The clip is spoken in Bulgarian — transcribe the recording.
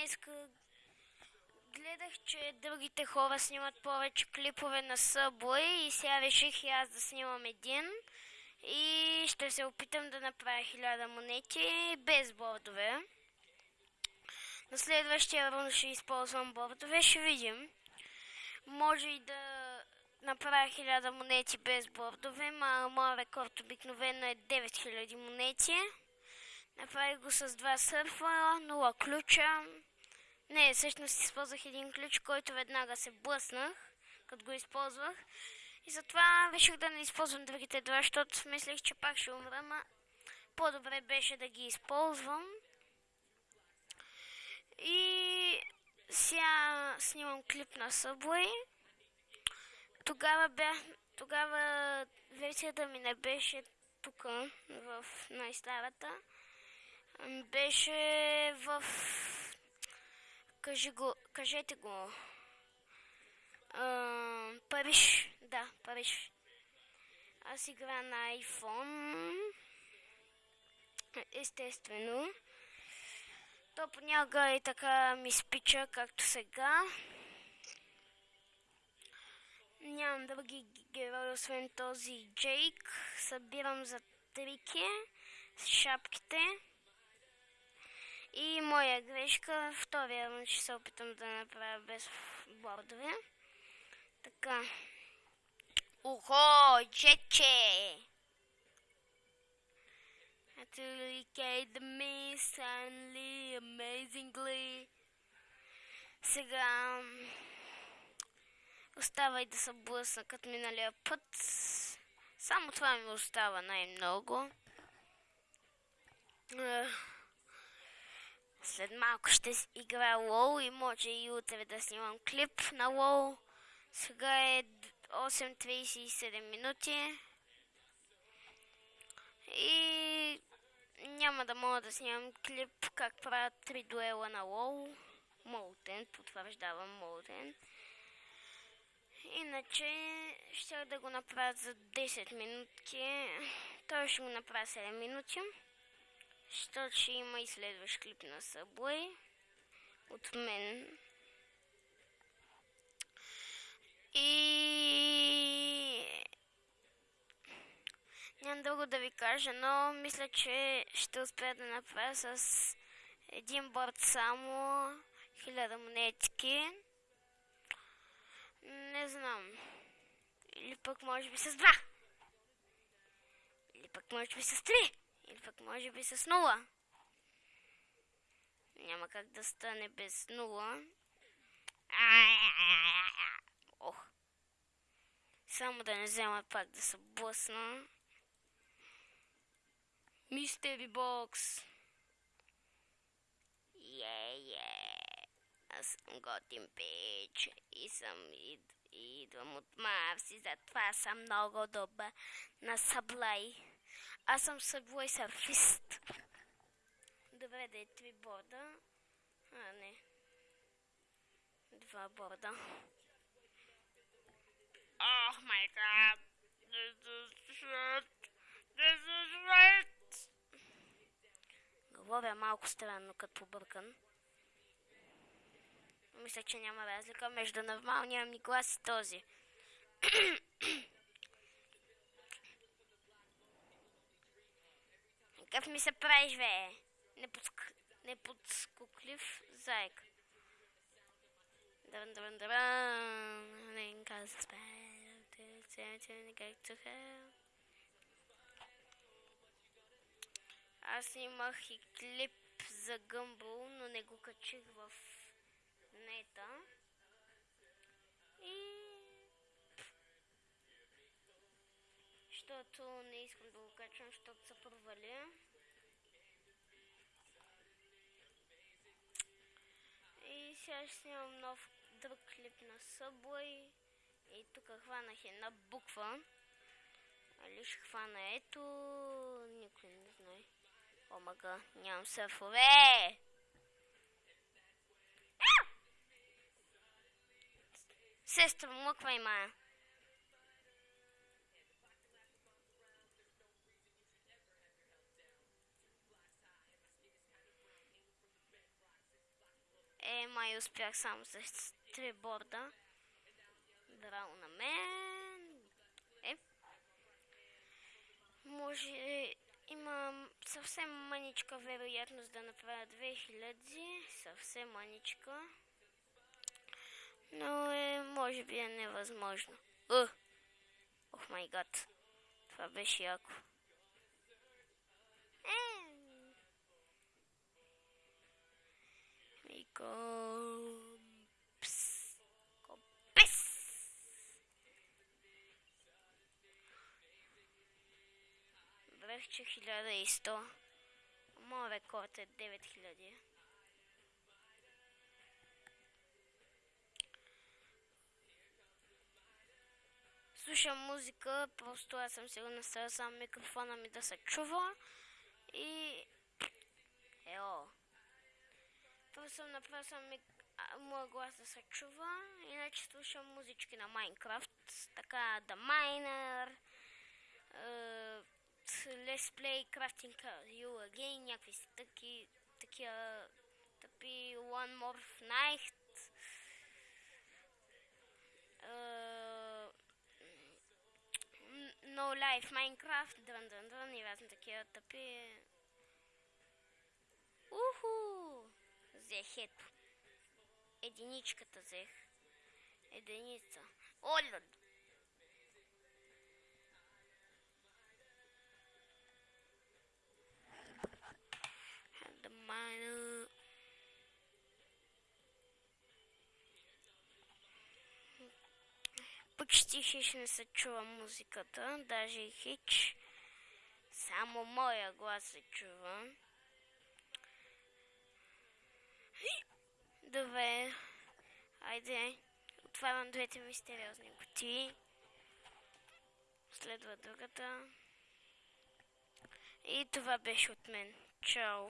днес гледах, че другите хора снимат повече клипове на Subway и сега реших и аз да снимам един. И ще се опитам да направя хиляда монети без бордове. На следващия рун ще използвам бордове, ще видим. Може и да направя 1000 монети без бордове, ма моят рекорд обикновено е 9000 монети. Направих го с два сърфа, 0 ключа. Не, всъщност използвах един ключ, който веднага се блъснах, като го използвах. И затова реших да не използвам другите два, защото мислех, че пак ще умра, ма по-добре беше да ги използвам. И сега снимам клип на Subway. Тогава бях, тогава версията ми не беше тук, в най-старата. Беше в... Кажи го, кажете го. А, Париж, да, Париж. Аз игра на iPhone. Естествено. То понякога и така ми спича, както сега. Нямам други герои, освен този Джейк. Събирам за трики с шапките. И моя грешка, втория ще се опитам да направя без бордове. Така. Ухо, джече! the me suddenly, amazingly. Сега остава и да се блъсна като миналия път. Само това ми остава най-много. След малко ще играя лоу и може и утре да снимам клип на лоу. Сега е 8.37 минути. И няма да мога да снимам клип как правят три дуела на лоу. Молтен, потвърждавам Молтен. Иначе ще да го направя за 10 минутки. Той ще го направя 7 минути. Защото ще има и следващ клип на Subway. От мен. И... Нямам друго да ви кажа, но мисля, че ще успея да направя с един борт само хиляда монетки. Не знам. Или пък може би с два. Или пък може би с три. Или пък може би с нула. Няма как да стане без нула. Ох. Само да не взема пак да се блъсна. Мистери бокс. Е, е. Аз съм готин пич и съм ид, идвам от Марс и затова съм много добър на саблай. Аз съм саблай сърфист. Добре, да е три борда. А, не. Два борда. Oh my god. This is shit. This is. Говоря малко странно, като побъркан. Мисля, че няма разлика между нормалния ми глас и този. Какъв ми се правиш, бе? Неподск... Неподскоклив заек. Дрън, дрън, дрън. Не. Аз имах и клип за Гъмбъл, но не го качих в нета. Защото не искам да го качвам, защото се провали. И сега ще снимам нов друг клип на Subway. И тук хванах една буква. Али ще хвана ето... Никой не знае. Омага, нямам сърфове! Сестра, мъква има. Е, май успях само с три борда. Браво на мен. Е. Може... Имам съвсем маничка вероятност да направя 2000. Съвсем маничка. Но е, може би е невъзможно. Ох май гад. Това беше яко. Компс. Компес. Брех, че 1100. Моят рекорд е 9000. Слушам музика, просто аз съм сигурна с сам микрофона ми да се чува и... Ео. Просто съм направил съм моя глас да се чува, иначе слушам музички на Майнкрафт, така The Miner, uh, Let's Play Crafting You Again, някакви си таки, такива, тъпи One More Night, uh, No Life Minecraft, дрън дрън дрън и разни такива тъпи. Уху! Взех ето. Единичката взех. Единица. Оля! Miner. Почти хич не се чува музиката, даже и хич. Само моя глас се чува. Добре. Айде. Отварям двете мистериозни кутии. Следва другата. И това беше от мен. Чао.